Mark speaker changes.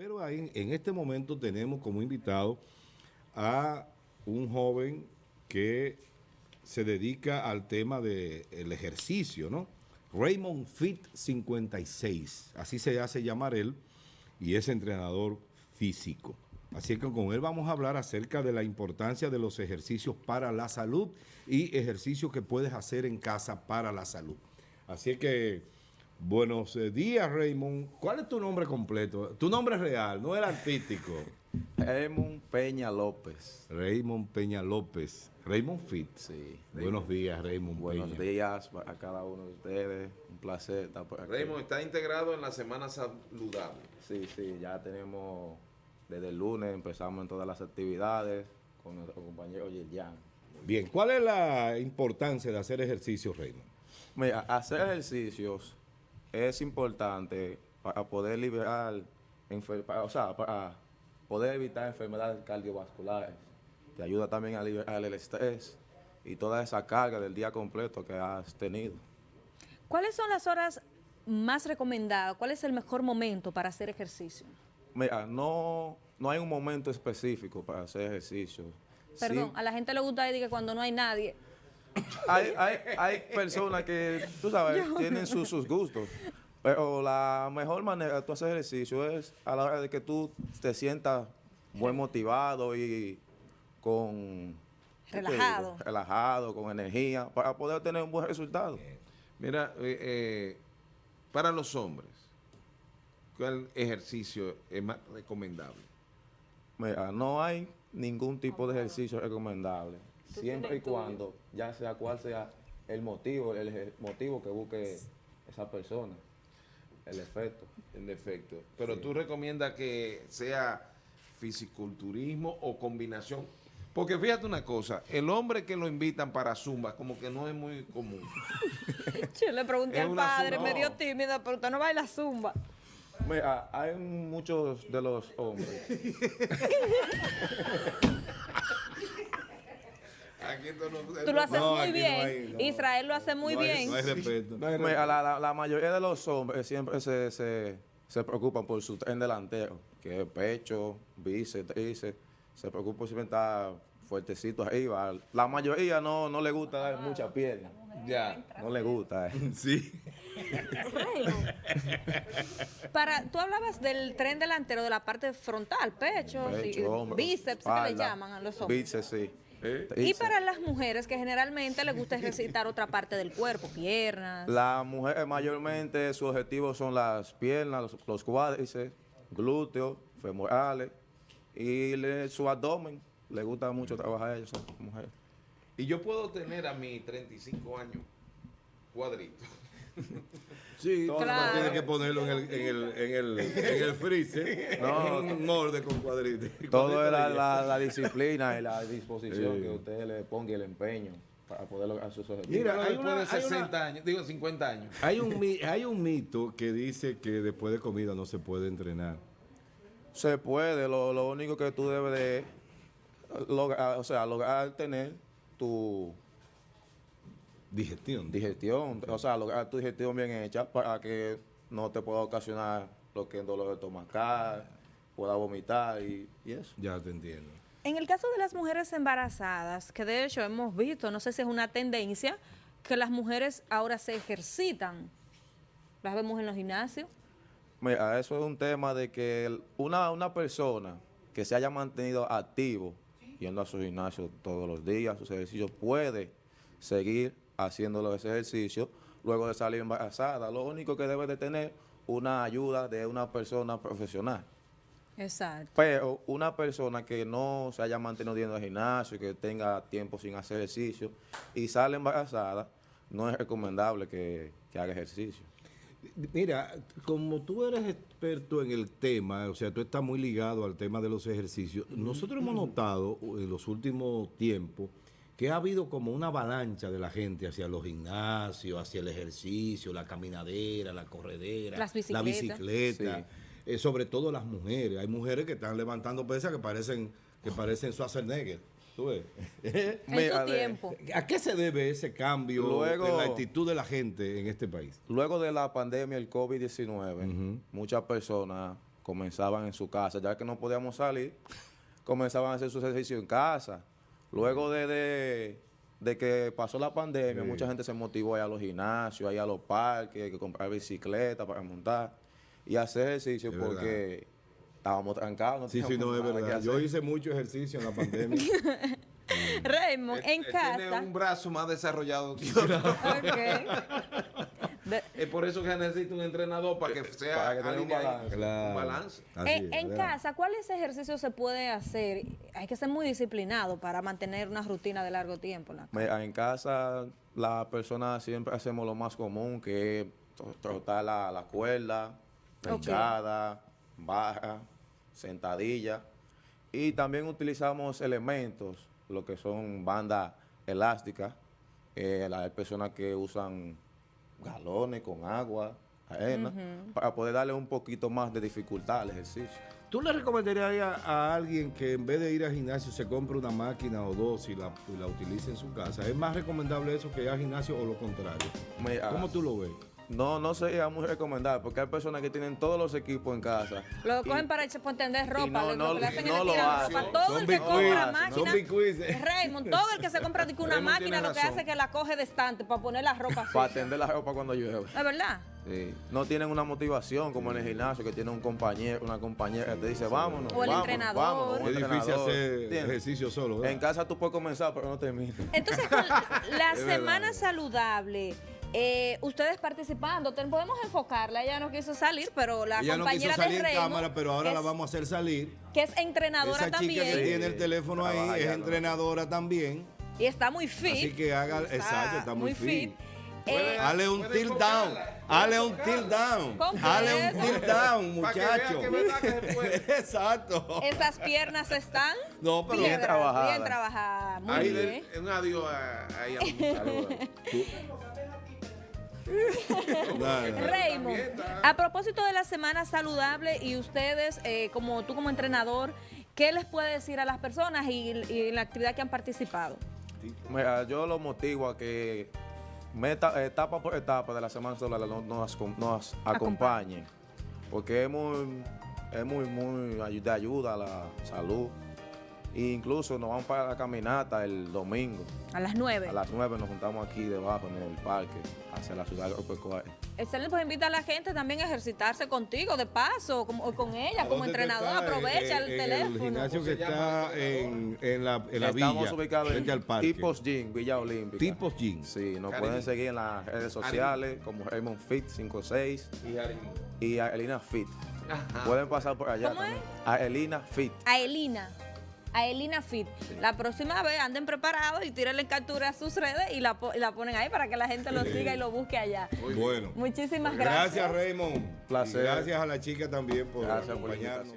Speaker 1: Pero ahí, en este momento tenemos como invitado a un joven que se dedica al tema del ejercicio, ¿no? Raymond Fit 56, así se hace llamar él, y es entrenador físico. Así que con él vamos a hablar acerca de la importancia de los ejercicios para la salud y ejercicios que puedes hacer en casa para la salud. Así que... Buenos eh, días, Raymond. ¿Cuál es tu nombre completo? Tu nombre es real, no el artístico.
Speaker 2: Raymond Peña López.
Speaker 1: Raymond Peña López. Raymond Fit.
Speaker 2: Sí.
Speaker 1: Buenos días, Raymond
Speaker 2: Buenos días a cada uno de ustedes. Un placer estar por aquí.
Speaker 3: Raymond está integrado en la Semana Saludable.
Speaker 2: Sí, sí, ya tenemos, desde el lunes empezamos en todas las actividades con nuestro compañero Yerjan.
Speaker 1: Bien, ¿cuál es la importancia de hacer ejercicios, Raymond?
Speaker 2: Mira, hacer ejercicios es importante para poder liberar, o sea, para poder evitar enfermedades cardiovasculares. Te ayuda también a liberar el estrés y toda esa carga del día completo que has tenido.
Speaker 4: ¿Cuáles son las horas más recomendadas? ¿Cuál es el mejor momento para hacer ejercicio?
Speaker 2: Mira, no, no hay un momento específico para hacer ejercicio.
Speaker 4: Perdón, a la gente le gusta decir que cuando no hay nadie
Speaker 2: hay, hay, hay, personas que, tú sabes, tienen sus, gustos. Pero la mejor manera de tú hacer ejercicio es a la hora de que tú te sientas buen motivado y con...
Speaker 4: Relajado.
Speaker 2: relajado, con energía, para poder tener un buen resultado.
Speaker 3: Mira, eh, eh, para los hombres, ¿cuál ejercicio es más recomendable?
Speaker 2: Mira, no hay ningún tipo de ejercicio recomendable siempre y cuando, ya sea cual sea el motivo, el motivo que busque esa persona, el efecto.
Speaker 3: El efecto. Pero tú recomiendas que sea fisiculturismo o combinación. Porque fíjate una cosa, el hombre que lo invitan para zumba como que no es muy común.
Speaker 4: Yo le pregunté al padre, me dio tímida, pero usted no baila zumba.
Speaker 2: Mira, hay muchos de los hombres
Speaker 4: Tú lo haces muy bien. Israel lo hace muy bien.
Speaker 2: La, mayoría de los hombres siempre se, se, preocupan por su tren delantero, que es pecho, bíceps, tríceps. Se preocupan por si estar fuertecitos arriba. La mayoría no, no le gusta dar mucha pierna. Ya. No le gusta. Eh.
Speaker 1: Sí.
Speaker 4: Para, tú hablabas del tren delantero, de la parte frontal, pecho, bíceps, que le llaman a los hombres.
Speaker 2: Bíceps, sí.
Speaker 4: ¿Eh? Y para las mujeres que generalmente les gusta ejercitar otra parte del cuerpo, piernas.
Speaker 2: Las mujeres mayormente su objetivo son las piernas, los, cuádriceps, glúteos, femorales y su abdomen. Le gusta mucho trabajar a ellos, mujeres.
Speaker 3: Y yo puedo tener a mis 35 años cuadritos.
Speaker 1: Sí, claro. tienes que ponerlo en el, en el, en el, en el freezer, no, un molde con cuadritos.
Speaker 2: Todo es la, disciplina y la disposición que usted le ponga y el empeño para poder lograr sus objetivos.
Speaker 3: Mira, hay una, de 60 años, digo 50 años.
Speaker 1: Hay un, hay un mito que dice que después de comida no se puede entrenar.
Speaker 2: Se puede, lo, lo único que tú debes de lograr, o sea, lograr tener tu
Speaker 1: Digestión.
Speaker 2: Digestión, o sea, lograr tu digestión bien hecha para que no te pueda ocasionar lo que es dolor de estomacal, pueda vomitar y, eso.
Speaker 1: Ya te entiendo.
Speaker 4: En el caso de las mujeres embarazadas, que de hecho hemos visto, no sé si es una tendencia, que las mujeres ahora se ejercitan. Las vemos en los gimnasios.
Speaker 2: Mira, eso es un tema de que una, una persona que se haya mantenido activo, yendo a su gimnasio todos los días, sus ejercicios, puede seguir haciendo los ejercicios luego de salir embarazada. Lo único que debe de tener una ayuda de una persona profesional.
Speaker 4: Exacto.
Speaker 2: Pero una persona que no se haya mantenido yendo al gimnasio, que tenga tiempo sin hacer ejercicio y sale embarazada, no es recomendable que, haga ejercicio.
Speaker 1: Mira, como tú eres experto en el tema, o sea, tú estás muy ligado al tema de los ejercicios, nosotros hemos notado en los últimos tiempos que ha habido como una avalancha de la gente hacia los gimnasios, hacia el ejercicio, la caminadera, la corredera, la bicicleta, eh, sobre todo las mujeres. Hay mujeres que están levantando pesas que parecen que parecen Schwarzenegger. ¿Tú ves?
Speaker 4: en su tiempo.
Speaker 1: ¿A qué se debe ese cambio en la actitud de la gente en este país?
Speaker 2: Luego de la pandemia, el COVID-19, muchas personas comenzaban en su casa, ya que no podíamos salir, comenzaban a hacer su ejercicio en casa. Luego de, de, de que pasó la pandemia,
Speaker 1: Sí.
Speaker 2: mucha gente se motivó a ir a los gimnasios, a ir a los parques, que comprar bicicleta para montar y hacer ejercicio
Speaker 1: Es
Speaker 2: porque estábamos trancados. No
Speaker 1: Sí, sí, no, es verdad. Yo hice mucho ejercicio en la pandemia.
Speaker 4: Raymond, en
Speaker 3: Él- él Tiene
Speaker 4: casa.
Speaker 3: un brazo más desarrollado que otro.
Speaker 4: Ok. De-
Speaker 3: Es por eso que necesita un entrenador para que sea
Speaker 2: Para que tenga un balance.
Speaker 1: Claro.
Speaker 3: Un balance.
Speaker 1: Así
Speaker 4: en,
Speaker 1: es,
Speaker 4: en casa, ¿cuáles ejercicios se puede hacer? Hay que ser muy disciplinado para mantener una rutina de largo tiempo. en casa.
Speaker 2: Mira, En casa, las personas siempre hacemos lo más común, que es tro- trotar la, la cuerda, echada, baja, sentadilla. Y también utilizamos elementos, lo que son bandas elásticas. Eh, la- hay personas que usan galones con agua, arena, para poder darle un poquito más de dificultad al ejercicio.
Speaker 1: ¿Tú le recomendarías a, a alguien que en vez de ir al gimnasio se compre una máquina o dos y la, y la utilice en su casa? ¿Es más recomendable eso que ir al gimnasio o lo contrario? ¿Cómo tú lo ves?
Speaker 2: No, no sería muy recomendable, porque hay personas que tienen todos los equipos en casa.
Speaker 4: Lo cogen para echar para tender ropa,
Speaker 2: no-
Speaker 4: lo,
Speaker 2: no-
Speaker 4: lo que le hacen
Speaker 2: no lo hacen.
Speaker 4: ropa. Todo el que compra máquina. Raymond, todo el que se compra una
Speaker 3: Raymond
Speaker 4: máquina lo que
Speaker 3: razón.
Speaker 4: hace es que la coge de estante para poner la ropa
Speaker 2: para
Speaker 4: sucia.
Speaker 2: tender la ropa cuando llueve.
Speaker 4: ¿Es verdad?
Speaker 2: Sí. No tienen una motivación como en el gimnasio que tiene un compañero, una compañera que te dice vámonos.
Speaker 4: O el
Speaker 2: vámonos,
Speaker 4: entrenador.
Speaker 2: vámonos,
Speaker 1: Es difícil
Speaker 2: entrenador,
Speaker 1: hacer
Speaker 2: ¿entiendes?
Speaker 1: ejercicio solo, ¿verdad?
Speaker 2: En casa tú puedes comenzar, pero no terminas.
Speaker 4: Entonces, con la semana saludable, eh, ustedes participando, ten- podemos enfocarla. Ella no quiso salir, pero la
Speaker 1: Ella no quiso
Speaker 4: compañera
Speaker 1: salir
Speaker 4: de
Speaker 1: cámara, pero ahora
Speaker 4: que
Speaker 1: la
Speaker 4: es-
Speaker 1: vamos a hacer salir.
Speaker 4: que es entrenadora
Speaker 1: Esa chica que
Speaker 4: también
Speaker 1: tiene el
Speaker 2: Sí,
Speaker 1: teléfono ahí
Speaker 2: trabaja
Speaker 1: es
Speaker 2: ya, ¿no?
Speaker 1: entrenadora también.
Speaker 4: y está muy fit.
Speaker 1: Así que haga, exacto, está muy, fit.
Speaker 4: Eh,
Speaker 1: Hale un
Speaker 3: Puede
Speaker 1: tilt down. Hale un tilt down. Hale un tilt down, muchacho. Exacto.
Speaker 4: esas piernas están
Speaker 1: No, pero
Speaker 2: Bien trabajadas.
Speaker 4: Bien trabajadas. Muy
Speaker 3: Ahí
Speaker 4: bien.
Speaker 3: le- un adiós a, ahí a la muchacha.
Speaker 1: Nada.
Speaker 4: Raymond, a propósito de la semana saludable y ustedes, eh, como tú como entrenador, ¿qué les puede decir a las personas y, y la actividad que han participado?
Speaker 2: Mira, yo lo motivo a que meta, etapa por etapa de la semana solar nos, nos, nos acompañen, porque es muy, es muy, muy de ayuda a la salud. E incluso nos vamos para la caminata el domingo.
Speaker 4: A las 9.
Speaker 2: A las 9 nos juntamos aquí debajo en el parque hacia la ciudad agropecuaria.
Speaker 4: Excelente, pues invita a la gente también a ejercitarse contigo de paso, como, o con ella, como
Speaker 1: ¿Dónde tú
Speaker 4: entrenador. Aprovecha
Speaker 1: En-
Speaker 4: el
Speaker 1: en
Speaker 4: teléfono.
Speaker 1: El gimnasio que
Speaker 3: ¿Cómo se
Speaker 1: está en, en la, en la
Speaker 2: Estamos
Speaker 1: villa,
Speaker 2: ubicados
Speaker 1: frente
Speaker 2: en
Speaker 1: al parque.
Speaker 2: Tipos Gym, Villa Olímpica.
Speaker 1: Tipos Gym.
Speaker 2: Sí, nos pueden seguir en las redes sociales como Raymond Fit 56
Speaker 3: Y
Speaker 2: y a Elina Fit. Pueden pasar por allá
Speaker 4: ¿Cómo es?
Speaker 2: también. A Elina Fit.
Speaker 4: A Elina. A Elina Fit. La próxima vez anden preparados y tírenle captura a sus redes y la, y la ponen ahí para que la gente lo siga y lo busque allá.
Speaker 1: Bueno.
Speaker 4: Muchísimas gracias.
Speaker 1: Gracias, Raymond.
Speaker 2: Placer.
Speaker 1: Y gracias a la chica también por
Speaker 2: Gracias
Speaker 1: acompañarnos.